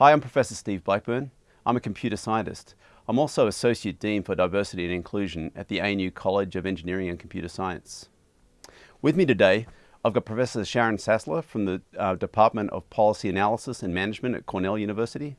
Hi, I'm Professor Steve Blackburn. I'm a computer scientist. I'm also Associate Dean for Diversity and Inclusion at the ANU College of Engineering and Computer Science. With me today, I've got Professor Sharon Sassler from the uh, Department of Policy Analysis and Management at Cornell University.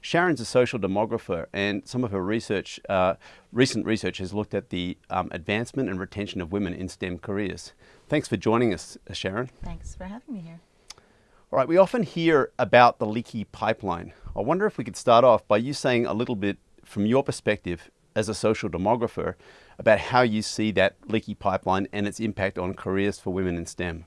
Sharon's a social demographer and some of her research, uh, recent research has looked at the um, advancement and retention of women in STEM careers. Thanks for joining us, Sharon. Thanks for having me here. All right, we often hear about the leaky pipeline. I wonder if we could start off by you saying a little bit from your perspective as a social demographer about how you see that leaky pipeline and its impact on careers for women in STEM.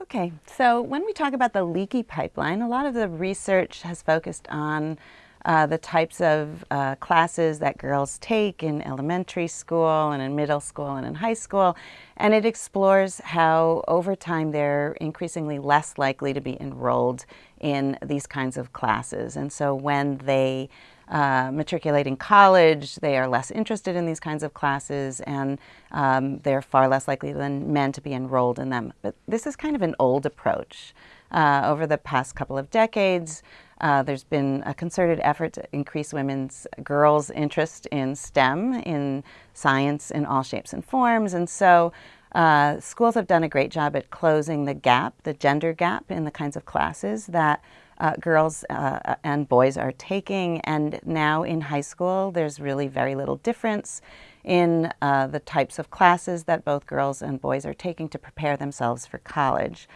Okay, so when we talk about the leaky pipeline, a lot of the research has focused on uh, the types of uh, classes that girls take in elementary school and in middle school and in high school. And it explores how over time they're increasingly less likely to be enrolled in these kinds of classes. And so when they uh, matriculate in college, they are less interested in these kinds of classes and um, they're far less likely than men to be enrolled in them. But this is kind of an old approach. Uh, over the past couple of decades, uh, there's been a concerted effort to increase women's, girls' interest in STEM, in science in all shapes and forms. And so uh, schools have done a great job at closing the gap, the gender gap in the kinds of classes that uh, girls uh, and boys are taking. And now in high school, there's really very little difference in uh, the types of classes that both girls and boys are taking to prepare themselves for college.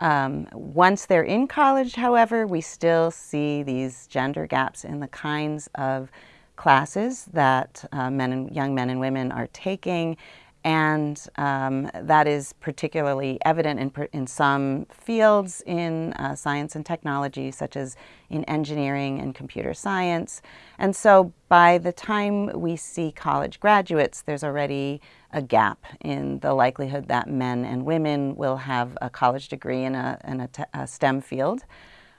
Um, once they're in college, however, we still see these gender gaps in the kinds of classes that uh, men and young men and women are taking and um, that is particularly evident in, in some fields in uh, science and technology, such as in engineering and computer science. And so by the time we see college graduates, there's already a gap in the likelihood that men and women will have a college degree in a, in a, a STEM field.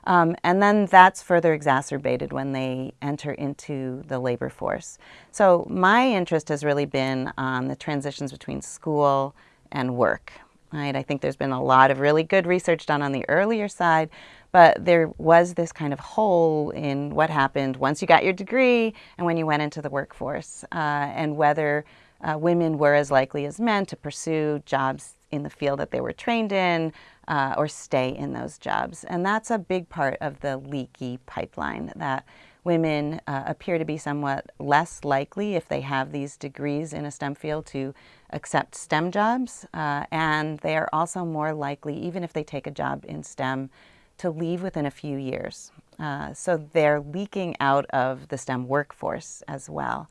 Um, and then that's further exacerbated when they enter into the labor force. So my interest has really been on the transitions between school and work. Right? I think there's been a lot of really good research done on the earlier side, but there was this kind of hole in what happened once you got your degree and when you went into the workforce, uh, and whether uh, women were as likely as men to pursue jobs in the field that they were trained in uh, or stay in those jobs. And that's a big part of the leaky pipeline that women uh, appear to be somewhat less likely if they have these degrees in a STEM field to accept STEM jobs. Uh, and they are also more likely, even if they take a job in STEM, to leave within a few years. Uh, so they're leaking out of the STEM workforce as well.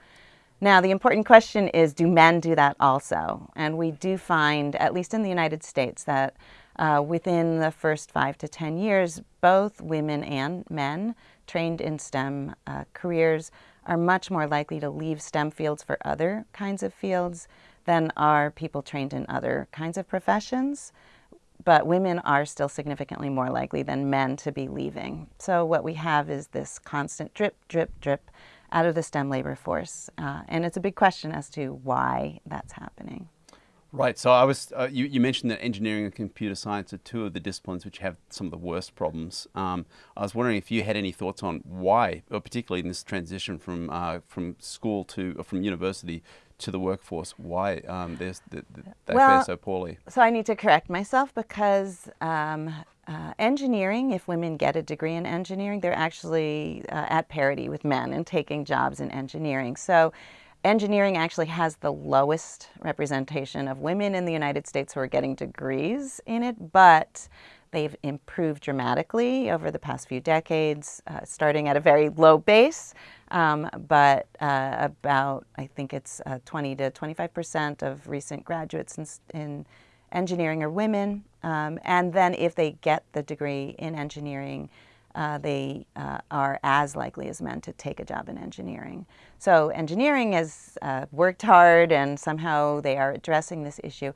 Now, the important question is, do men do that also? And we do find, at least in the United States, that uh, within the first five to 10 years, both women and men trained in STEM uh, careers are much more likely to leave STEM fields for other kinds of fields than are people trained in other kinds of professions. But women are still significantly more likely than men to be leaving. So what we have is this constant drip, drip, drip out of the STEM labor force. Uh, and it's a big question as to why that's happening. Right. So I was, uh, you, you, mentioned that engineering and computer science are two of the disciplines which have some of the worst problems. Um, I was wondering if you had any thoughts on why, or particularly in this transition from uh, from school to or from university to the workforce, why um, they, they well, fare so poorly. So I need to correct myself because um, uh, engineering, if women get a degree in engineering, they're actually uh, at parity with men in taking jobs in engineering. So engineering actually has the lowest representation of women in the United States who are getting degrees in it, but they've improved dramatically over the past few decades, uh, starting at a very low base, um, but uh, about, I think it's uh, 20 to 25% of recent graduates in, in engineering are women. Um, and then if they get the degree in engineering, uh, they uh, are as likely as men to take a job in engineering. So engineering has uh, worked hard and somehow they are addressing this issue.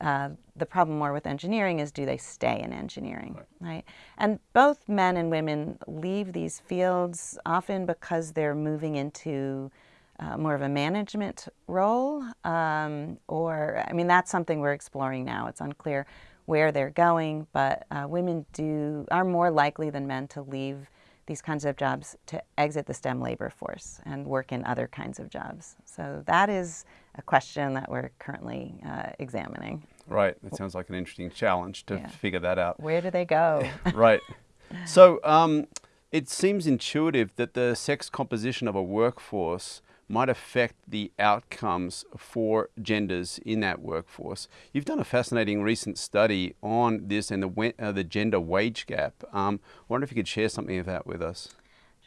Uh, the problem more with engineering is do they stay in engineering, right. right? And both men and women leave these fields often because they're moving into uh, more of a management role um, or, I mean, that's something we're exploring now. It's unclear where they're going, but uh, women do are more likely than men to leave these kinds of jobs to exit the STEM labor force and work in other kinds of jobs. So that is a question that we're currently uh, examining. Right. It sounds like an interesting challenge to yeah. figure that out. Where do they go? right. So um, it seems intuitive that the sex composition of a workforce might affect the outcomes for genders in that workforce. You've done a fascinating recent study on this and the, uh, the gender wage gap. Um, I wonder if you could share something of that with us.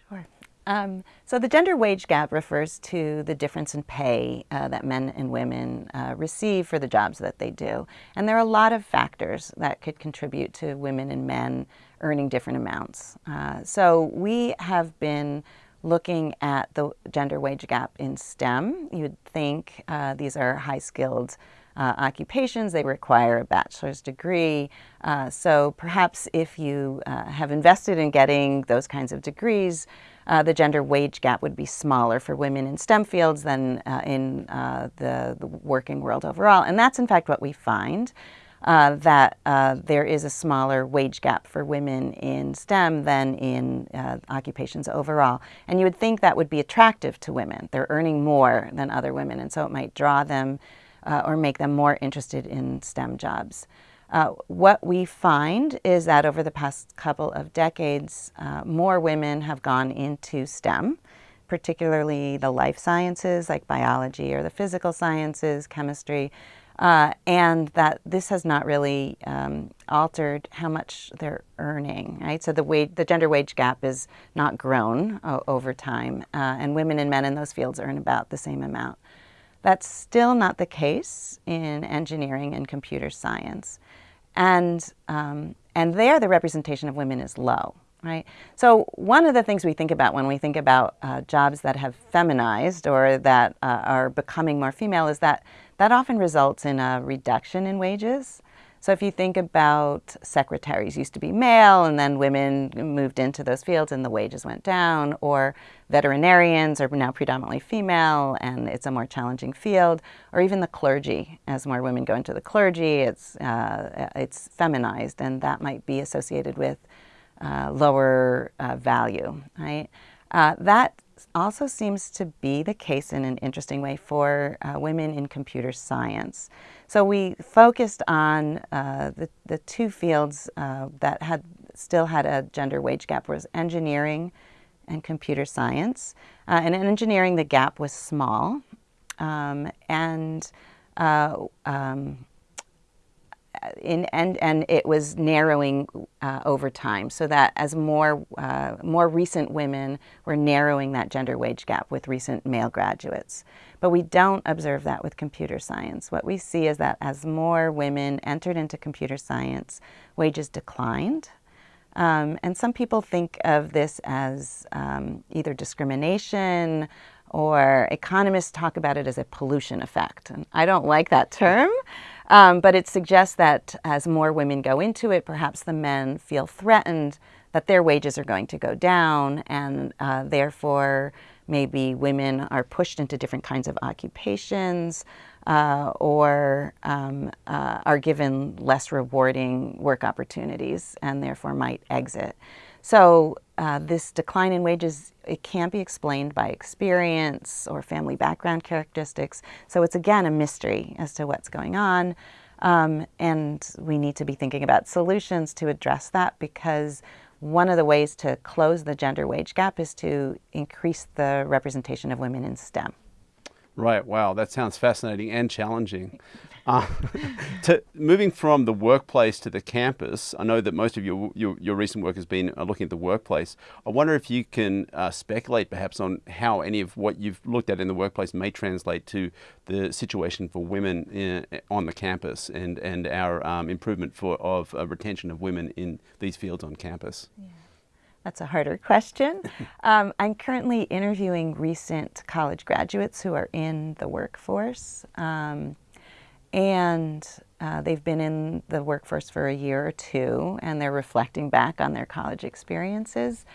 Sure. Um, so the gender wage gap refers to the difference in pay uh, that men and women uh, receive for the jobs that they do. And there are a lot of factors that could contribute to women and men earning different amounts. Uh, so we have been looking at the gender wage gap in STEM. You'd think uh, these are high skilled uh, occupations, they require a bachelor's degree. Uh, so perhaps if you uh, have invested in getting those kinds of degrees, uh, the gender wage gap would be smaller for women in STEM fields than uh, in the, the working world overall. And that's in fact what we find uh, that uh, there is a smaller wage gap for women in STEM than in uh, occupations overall. And you would think that would be attractive to women. They're earning more than other women, and so it might draw them uh, or make them more interested in STEM jobs. Uh, what we find is that over the past couple of decades, uh, more women have gone into STEM particularly the life sciences like biology or the physical sciences, chemistry, uh, and that this has not really um, altered how much they're earning, right? So the wage, the gender wage gap is not grown over time, uh, and women and men in those fields earn about the same amount. That's still not the case in engineering and computer science, and um, and there the representation of women is low, right? So one of the things we think about when we think about uh, jobs that have feminized or that uh, are becoming more female is that that often results in a reduction in wages. So if you think about secretaries used to be male and then women moved into those fields and the wages went down, or veterinarians are now predominantly female and it's a more challenging field, or even the clergy. As more women go into the clergy, it's, uh, it's feminized and that might be associated with uh, lower uh, value, right? Uh, that also seems to be the case in an interesting way for uh, women in computer science. So we focused on uh, the, the two fields that had still had a gender wage gap was engineering and computer science. And in engineering, the gap was small. Um, and uh, um, in, and, and it was narrowing uh, over time so that as more, uh, more recent women were narrowing that gender wage gap with recent male graduates. But we don't observe that with computer science. What we see is that as more women entered into computer science, wages declined. Um, and some people think of this as um, either discrimination or economists talk about it as a pollution effect. And I don't like that term. Um, but it suggests that as more women go into it, perhaps the men feel threatened that their wages are going to go down, and uh, therefore maybe women are pushed into different kinds of occupations uh, or um, uh, are given less rewarding work opportunities and therefore might exit. So uh, this decline in wages, it can't be explained by experience or family background characteristics. So it's again a mystery as to what's going on. Um, and we need to be thinking about solutions to address that because one of the ways to close the gender wage gap is to increase the representation of women in STEM. Right, wow, that sounds fascinating and challenging. Uh, to, moving from the workplace to the campus, I know that most of your, your, your recent work has been uh, looking at the workplace. I wonder if you can uh, speculate perhaps on how any of what you've looked at in the workplace may translate to the situation for women in, on the campus and, and our um, improvement for, of uh, retention of women in these fields on campus. Yeah. That's a harder question. Um, I'm currently interviewing recent college graduates who are in the workforce. Um, and uh, they've been in the workforce for a year or two, and they're reflecting back on their college experiences.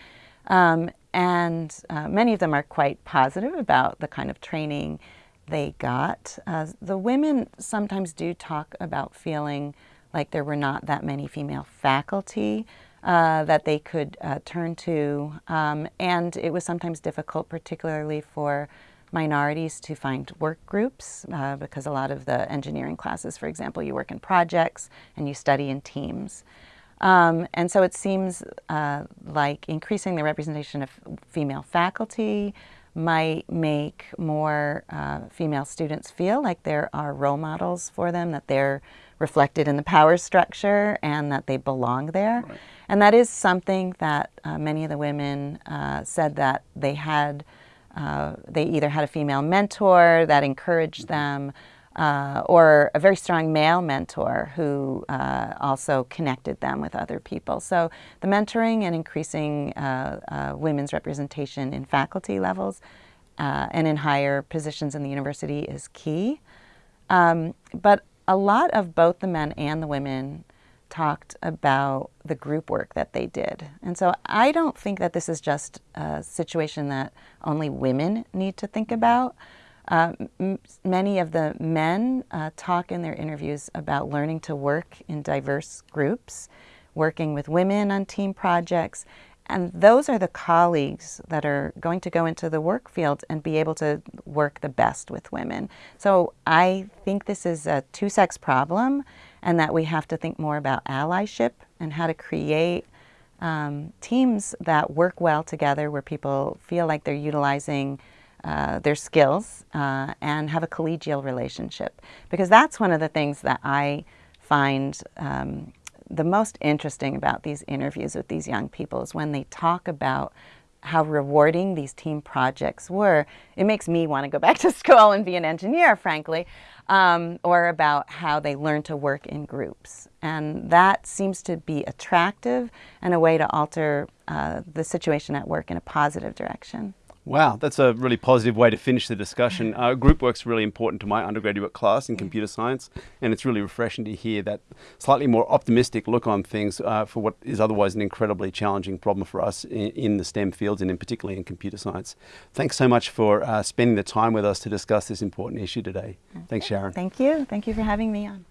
Um, and uh, many of them are quite positive about the kind of training they got. Uh, the women sometimes do talk about feeling like there were not that many female faculty, uh, that they could uh, turn to. Um, and it was sometimes difficult, particularly for minorities to find work groups uh, because a lot of the engineering classes, for example, you work in projects and you study in teams. Um, and so it seems uh, like increasing the representation of female faculty might make more uh, female students feel like there are role models for them, that they're reflected in the power structure and that they belong there. Right. And that is something that uh, many of the women uh, said that they had uh, they either had a female mentor that encouraged them uh, or a very strong male mentor who uh, also connected them with other people. So the mentoring and increasing uh, uh, women's representation in faculty levels and in higher positions in the university is key. Um, but a lot of both the men and the women talked about the group work that they did. And so I don't think that this is just a situation that only women need to think about. Uh, many of the men uh, talk in their interviews about learning to work in diverse groups, working with women on team projects, and those are the colleagues that are going to go into the work field and be able to work the best with women. So I think this is a two-sex problem and that we have to think more about allyship and how to create um, teams that work well together where people feel like they're utilizing uh, their skills uh, and have a collegial relationship. Because that's one of the things that I find um, the most interesting about these interviews with these young people is when they talk about how rewarding these team projects were. It makes me want to go back to school and be an engineer, frankly, um, or about how they learn to work in groups. And that seems to be attractive and a way to alter uh, the situation at work in a positive direction. Wow, that's a really positive way to finish the discussion. Uh, group work's really important to my undergraduate class in computer science, and it's really refreshing to hear that slightly more optimistic look on things uh, for what is otherwise an incredibly challenging problem for us in, in, the STEM fields and in particularly in computer science. Thanks so much for uh, spending the time with us to discuss this important issue today. Thanks, Sharon. Thank you. Thank you for having me on.